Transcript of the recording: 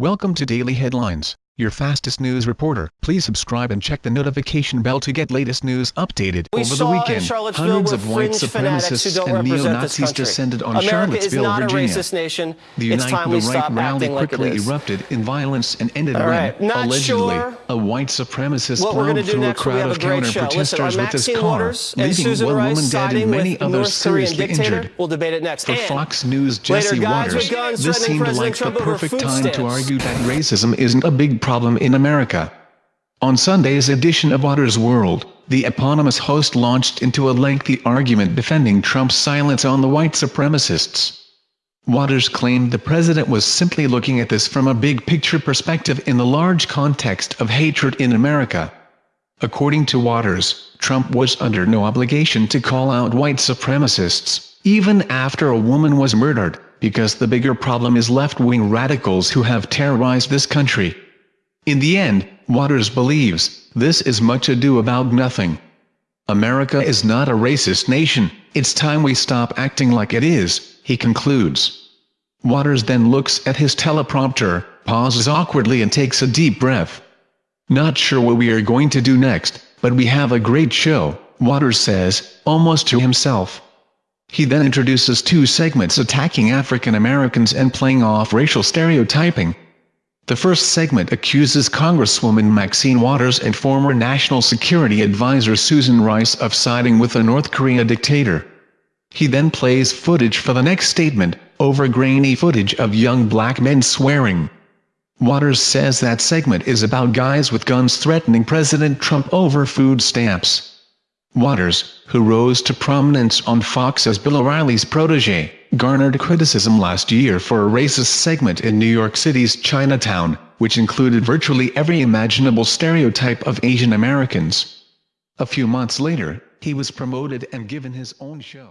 Welcome to Daily Headlines, your fastest news reporter. Please subscribe and check the notification bell to get latest news updated. We Over the weekend, hundreds of white fringe fanatics who supremacists and neo-Nazis descended on America Charlottesville, is not Virginia. a racist nation. The it's Unite time the we Right stop rally like quickly is. erupted in violence and ended All when, not allegedly, sure a white supremacist What we're going plowed through a next, crowd of great show. Listen, are counter-protesters with his car, leaving one Rice woman dead and many others seriously dictator? injured. We'll debate it next. For And Fox News' Jesse Watters, this seemed like the Trump perfect time to argue that racism isn't a big problem in America. On Sunday's edition of Watters World, the eponymous host launched into a lengthy argument defending Trump's silence on the white supremacists. Watters claimed the president was simply looking at this from a big-picture perspective in the large context of hatred in America. According to Watters, Trump was under no obligation to call out white supremacists, even after a woman was murdered, because the bigger problem is left-wing radicals who have terrorized this country. In the end, Watters believes, this is much ado about nothing. America is not a racist nation, it's time we stop acting like it is, he concludes. Watters then looks at his teleprompter, pauses awkwardly and takes a deep breath. Not sure what we are going to do next, but we have a great show, Watters says, almost to himself. He then introduces two segments attacking African Americans and playing off racial stereotyping. The first segment accuses Congresswoman Maxine Waters and former National Security Advisor Susan Rice of siding with a North Korea dictator. He then plays footage for the next statement, over grainy footage of young black men swearing. Watters says that segment is about guys with guns threatening President Trump over food stamps. Watters, who rose to prominence on Fox as Bill O'Reilly's protege, garnered criticism last year for a racist segment in New York City's Chinatown, which included virtually every imaginable stereotype of Asian Americans. A few months later, he was promoted and given his own show.